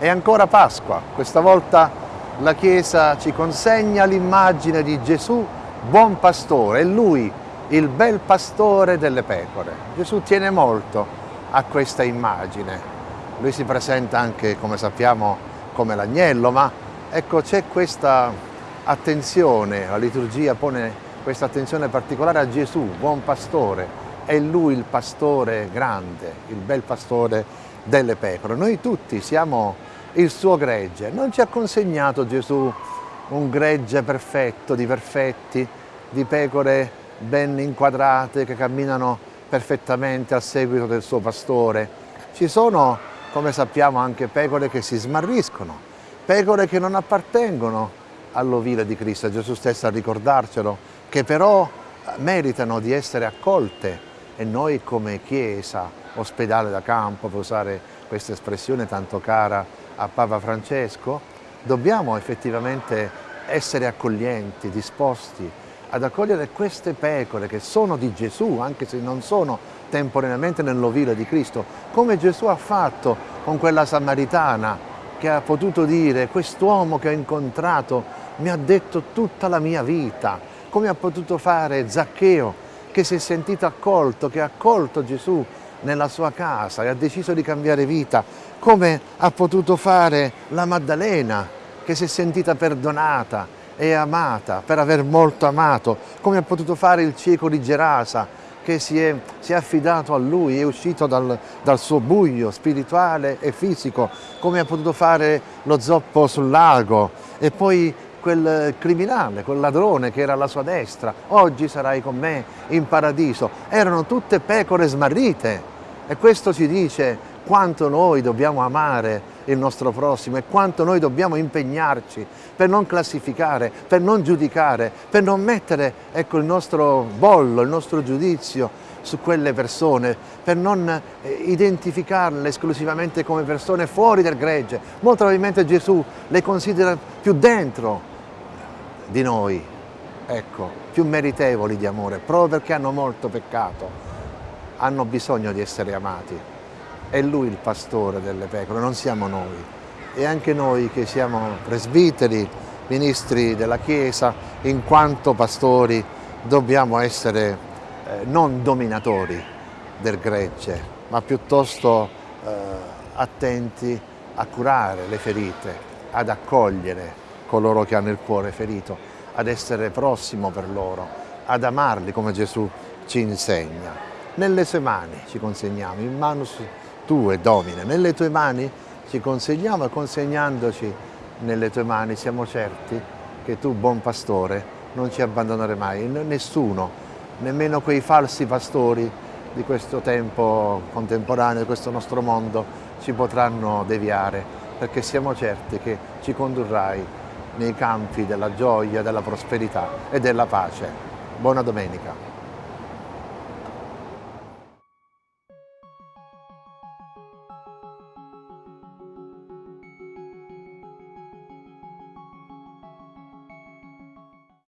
È ancora Pasqua, questa volta la Chiesa ci consegna l'immagine di Gesù buon pastore, è Lui il bel pastore delle pecore. Gesù tiene molto a questa immagine. Lui si presenta anche, come sappiamo, come l'agnello, ma ecco c'è questa attenzione, la liturgia pone questa attenzione particolare a Gesù, buon pastore, è Lui il pastore grande, il bel pastore delle pecore. Noi tutti siamo il suo gregge. Non ci ha consegnato Gesù un gregge perfetto, di perfetti, di pecore ben inquadrate che camminano perfettamente al seguito del suo pastore. Ci sono, come sappiamo, anche pecore che si smarriscono, pecore che non appartengono all'ovile di Cristo. Gesù stesso a ricordarcelo, che però meritano di essere accolte e noi come Chiesa, ospedale da campo, per usare questa espressione tanto cara a Papa Francesco, dobbiamo effettivamente essere accoglienti, disposti ad accogliere queste pecore che sono di Gesù, anche se non sono temporaneamente nell'ovile di Cristo, come Gesù ha fatto con quella samaritana che ha potuto dire quest'uomo che ho incontrato mi ha detto tutta la mia vita, come ha potuto fare Zaccheo che si è sentito accolto, che ha accolto Gesù nella sua casa e ha deciso di cambiare vita, come ha potuto fare la Maddalena che si è sentita perdonata e amata per aver molto amato, come ha potuto fare il cieco di Gerasa che si è, si è affidato a lui, è uscito dal, dal suo buio spirituale e fisico, come ha potuto fare lo zoppo sul lago. E poi quel criminale, quel ladrone che era alla sua destra, oggi sarai con me in paradiso. Erano tutte pecore smarrite e questo ci dice quanto noi dobbiamo amare il nostro prossimo e quanto noi dobbiamo impegnarci per non classificare, per non giudicare, per non mettere ecco, il nostro bollo, il nostro giudizio su quelle persone, per non eh, identificarle esclusivamente come persone fuori del gregge. Molto probabilmente Gesù le considera più dentro di noi, ecco, più meritevoli di amore, proprio perché hanno molto peccato, hanno bisogno di essere amati. È Lui il pastore delle pecore, non siamo noi. E anche noi che siamo presbiteri, ministri della Chiesa, in quanto pastori dobbiamo essere eh, non dominatori del gregge, ma piuttosto eh, attenti a curare le ferite, ad accogliere coloro che hanno il cuore ferito, ad essere prossimo per loro, ad amarli come Gesù ci insegna. Nelle sue mani ci consegniamo, in manus tue domine, nelle tue mani ci consegniamo e consegnandoci nelle tue mani siamo certi che tu, buon pastore, non ci abbandonerai mai, nessuno, nemmeno quei falsi pastori di questo tempo contemporaneo, di questo nostro mondo, ci potranno deviare, perché siamo certi che ci condurrai nei campi della gioia, della prosperità e della pace. Buona domenica.